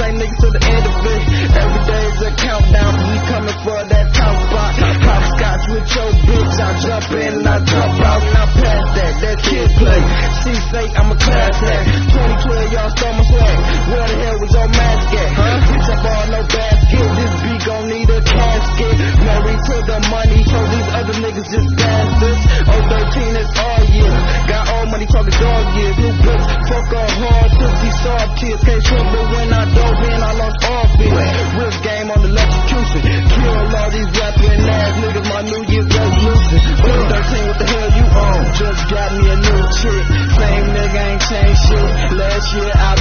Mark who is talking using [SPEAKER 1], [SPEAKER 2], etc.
[SPEAKER 1] same niggas to the end of it. Every day's a countdown, we coming for that top spot. Hopscotch with your bitch, I jump in and I jump out and I pass that. That kid play. She say I'm a class act. 2012, y'all stole my swag. Where the hell was your mask at? Huh? Bitch, I ball no basket. This beat gon' need a casket. Married to the money, so these other niggas just bastards. Oh, 13 is all year. Got all money talking dog years. New bitch, fuck all hard, new chick. Same nigga ain't changed shit. Last year I